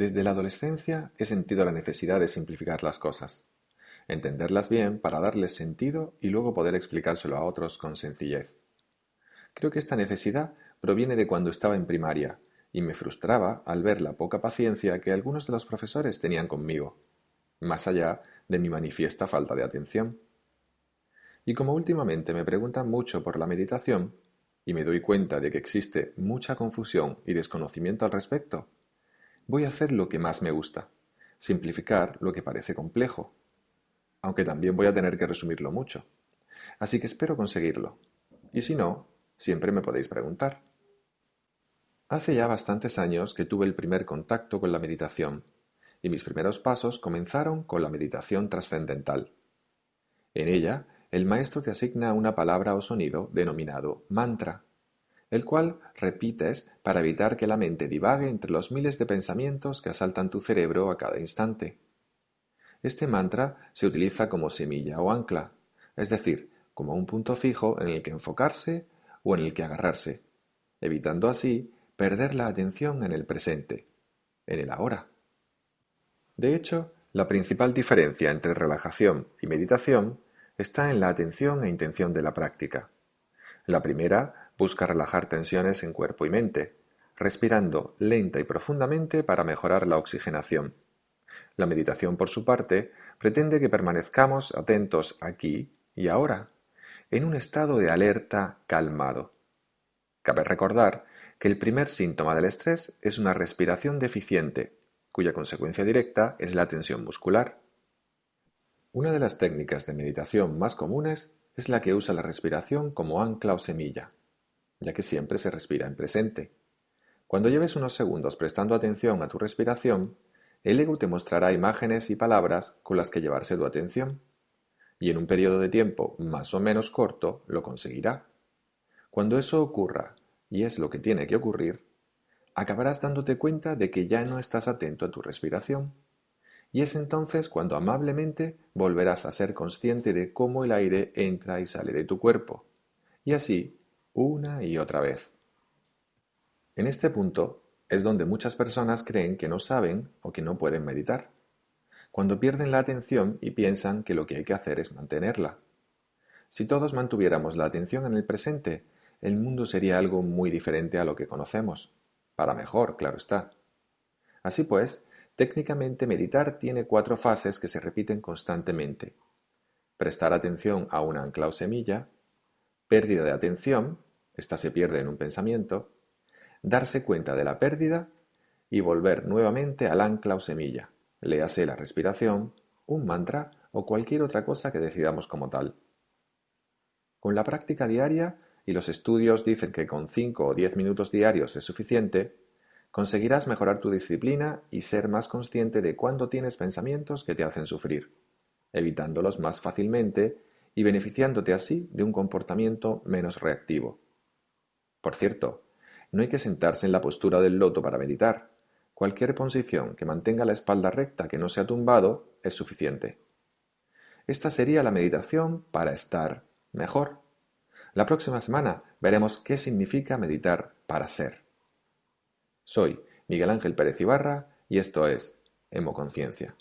Desde la adolescencia he sentido la necesidad de simplificar las cosas, entenderlas bien para darles sentido y luego poder explicárselo a otros con sencillez. Creo que esta necesidad proviene de cuando estaba en primaria y me frustraba al ver la poca paciencia que algunos de los profesores tenían conmigo, más allá de mi manifiesta falta de atención. Y como últimamente me preguntan mucho por la meditación, y me doy cuenta de que existe mucha confusión y desconocimiento al respecto, voy a hacer lo que más me gusta, simplificar lo que parece complejo, aunque también voy a tener que resumirlo mucho. Así que espero conseguirlo. Y si no, siempre me podéis preguntar. Hace ya bastantes años que tuve el primer contacto con la meditación, y mis primeros pasos comenzaron con la meditación trascendental. En ella, el maestro te asigna una palabra o sonido denominado mantra, el cual repites para evitar que la mente divague entre los miles de pensamientos que asaltan tu cerebro a cada instante. Este mantra se utiliza como semilla o ancla, es decir, como un punto fijo en el que enfocarse o en el que agarrarse, evitando así perder la atención en el presente, en el ahora. De hecho, la principal diferencia entre relajación y meditación está en la atención e intención de la práctica. La primera Busca relajar tensiones en cuerpo y mente, respirando lenta y profundamente para mejorar la oxigenación. La meditación, por su parte, pretende que permanezcamos atentos aquí y ahora, en un estado de alerta calmado. Cabe recordar que el primer síntoma del estrés es una respiración deficiente, cuya consecuencia directa es la tensión muscular. Una de las técnicas de meditación más comunes es la que usa la respiración como ancla o semilla ya que siempre se respira en presente. Cuando lleves unos segundos prestando atención a tu respiración, el ego te mostrará imágenes y palabras con las que llevarse tu atención, y en un periodo de tiempo más o menos corto lo conseguirá. Cuando eso ocurra, y es lo que tiene que ocurrir, acabarás dándote cuenta de que ya no estás atento a tu respiración, y es entonces cuando amablemente volverás a ser consciente de cómo el aire entra y sale de tu cuerpo, y así una y otra vez. En este punto es donde muchas personas creen que no saben o que no pueden meditar, cuando pierden la atención y piensan que lo que hay que hacer es mantenerla. Si todos mantuviéramos la atención en el presente, el mundo sería algo muy diferente a lo que conocemos, para mejor, claro está. Así pues, técnicamente meditar tiene cuatro fases que se repiten constantemente. Prestar atención a una ancla o semilla, pérdida de atención, esta se pierde en un pensamiento, darse cuenta de la pérdida y volver nuevamente al ancla o semilla, léase la respiración, un mantra o cualquier otra cosa que decidamos como tal. Con la práctica diaria, y los estudios dicen que con 5 o 10 minutos diarios es suficiente, conseguirás mejorar tu disciplina y ser más consciente de cuándo tienes pensamientos que te hacen sufrir, evitándolos más fácilmente y beneficiándote así de un comportamiento menos reactivo. Por cierto, no hay que sentarse en la postura del loto para meditar. Cualquier posición que mantenga la espalda recta que no sea tumbado es suficiente. Esta sería la meditación para estar mejor. La próxima semana veremos qué significa meditar para ser. Soy Miguel Ángel Pérez Ibarra y esto es Hemoconciencia.